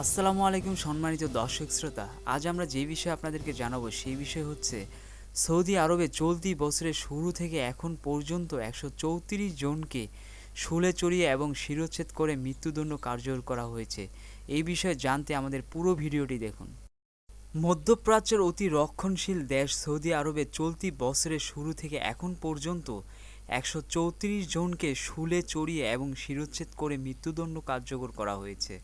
আসসালামু আলাইকুম সম্মানিত দর্শক শ্রোতা। আজ আমরা যে বিষয়ে আপনাদেরকে জানাব সেই বিষয় হচ্ছে সৌদি আরবে চলতি বছরের শুরু থেকে এখন পর্যন্ত একশো চৌত্রিশ জনকে শুলে চড়িয়ে এবং শিরোচ্ছেদ করে মৃত্যুদণ্ড কার্যকর করা হয়েছে। এই বিষয়ে জানতে আমাদের পুরো ভিডিওটি দেখুন। মধ্যপ্রাচ্যের অতি রক্ষণশীল দেশ সৌদি আরবে চলতি বছরের শুরু থেকে এখন পর্যন্ত একশো চৌত্রিশ জনকে শুলে চড়িয়ে এবং শিরোচ্ছেদ করে মৃত্যুদণ্ড কার্যকর করা হয়েছে।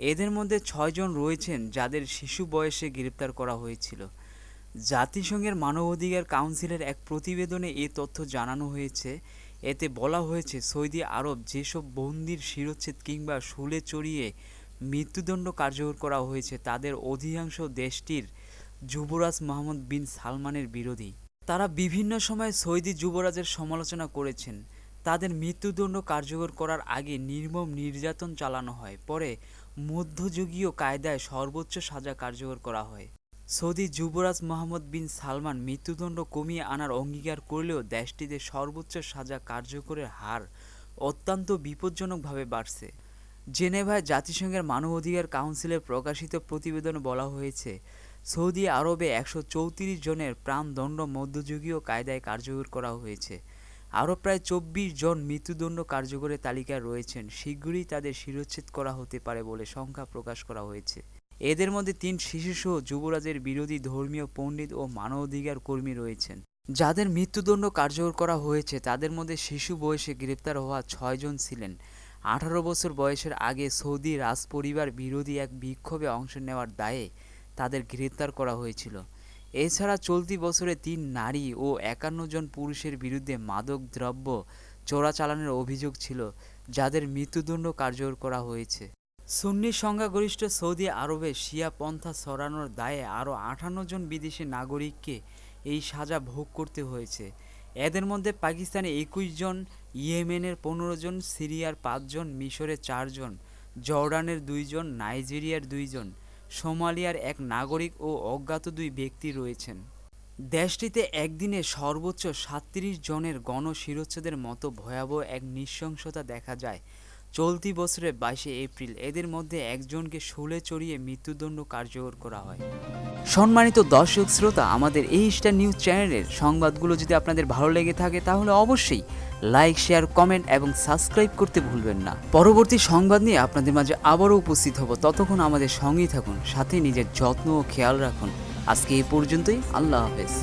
এদের মধ্যে ছয়জন রয়েছেন যাদের শিশু বয়সে গ্রেপ্তার করা হয়েছিল। জাতিসংঘের মানবাধিকার কাউন্সিলের এক প্রতিবেদনে এ তথ্য জানানো হয়েছে। এতে বলা হয়েছে, সৌদি আরব যেসব বন্দির শিরোচ্ছেদ কিংবা শুলে চড়িয়ে মৃত্যুদণ্ড কার্যকর করা হয়েছে, তাদের অধিকাংশ দেশটির যুবরাজ মোহাম্মদ বিন সালমানের বিরোধী। তারা বিভিন্ন সময় সৌদি যুবরাজের সমালোচনা করেছেন। তাদের মৃত্যুদণ্ড কার্যকর করার আগে নির্মম নির্যাতন চালানো হয়। পরে মধ্যযুগীয় কায়দায় সর্বোচ্চ সাজা কার্যকর করা হয়। সৌদি যুবরাজ মোহাম্মদ বিন সালমান মৃত্যুদণ্ড কমিয়ে আনার অঙ্গীকার করলেও দেশটিতে সর্বোচ্চ সাজা কার্যকরের হার অত্যন্ত বিপজ্জনকভাবে বাড়ছে। জেনেভায় জাতিসংঘের মানবাধিকার কাউন্সিলের প্রকাশিত প্রতিবেদনে বলা হয়েছে, সৌদি আরবে একশো চৌত্রিশ জনের প্রাণদণ্ড মধ্যযুগীয় কায়দায় কার্যকর করা হয়েছে। আরও প্রায় চব্বিশ জন মৃত্যুদণ্ড কার্যকরের তালিকায় রয়েছেন। শীঘ্রই তাদের শিরোচ্ছেদ করা হতে পারে বলে সংখ্যা প্রকাশ করা হয়েছে। এদের মধ্যে তিন শিশুসহ যুবরাজের বিরোধী ধর্মীয় পণ্ডিত ও মানবাধিকার কর্মী রয়েছেন। যাদের মৃত্যুদণ্ড কার্যকর করা হয়েছে, তাদের মধ্যে শিশু বয়সে গ্রেপ্তার হওয়া ছয়জন ছিলেন। আঠারো বছর বয়সের আগে সৌদি রাজপরিবার বিরোধী এক বিক্ষোভে অংশ নেওয়ার দায়ে তাদের গ্রেপ্তার করা হয়েছিল। এছাড়া চলতি বছরে তিন নারী ও একান্ন জন পুরুষের বিরুদ্ধে মাদক দ্রব্য চোরাচালানের অভিযোগ ছিল, যাদের মৃত্যুদণ্ড কার্যকর করা হয়েছে। সুন্নি সংখ্যাগরিষ্ঠ সৌদি আরবে শিয়া পন্থা ছড়ানোর দায়ে আরও আটান্ন জন বিদেশি নাগরিককে এই সাজা ভোগ করতে হয়েছে। এদের মধ্যে পাকিস্তানে একুশ জন, ইয়েমেনের পনেরো জন, সিরিয়ার পাঁচজন মিশরের চারজন জর্ডানের দুইজন নাইজেরিয়ার দুইজন সোমালিয়ার এক নাগরিক ও অজ্ঞাত দুই ব্যক্তি রয়েছেন। দেশটিতে একদিনে সর্বোচ্চ সাতত্রিশ জনের গণশিরোচ্ছেদের মতো ভয়াবহ এক নৃশংসতা দেখা যায়। চলতি বছরের বাইশে এপ্রিল এদের মধ্যে একজনকে শুলে চড়িয়ে মৃত্যুদণ্ড কার্যকর করা হয়। সম্মানিত দর্শক শ্রোতা, আমাদের এই স্টার নিউজ চ্যানেলের সংবাদগুলো যদি আপনাদের ভালো লেগে থাকে, তাহলে অবশ্যই লাইক, শেয়ার, কমেন্ট এবং সাবস্ক্রাইব করতে ভুলবেন না। পরবর্তী সংবাদ নিয়ে আপনাদের মাঝে আবারও উপস্থিত হব। ততক্ষণ আমাদের সঙ্গেই থাকুন, সাথে নিজের যত্ন ও খেয়াল রাখুন। আজকে এই পর্যন্তই, আল্লাহ হাফেজ।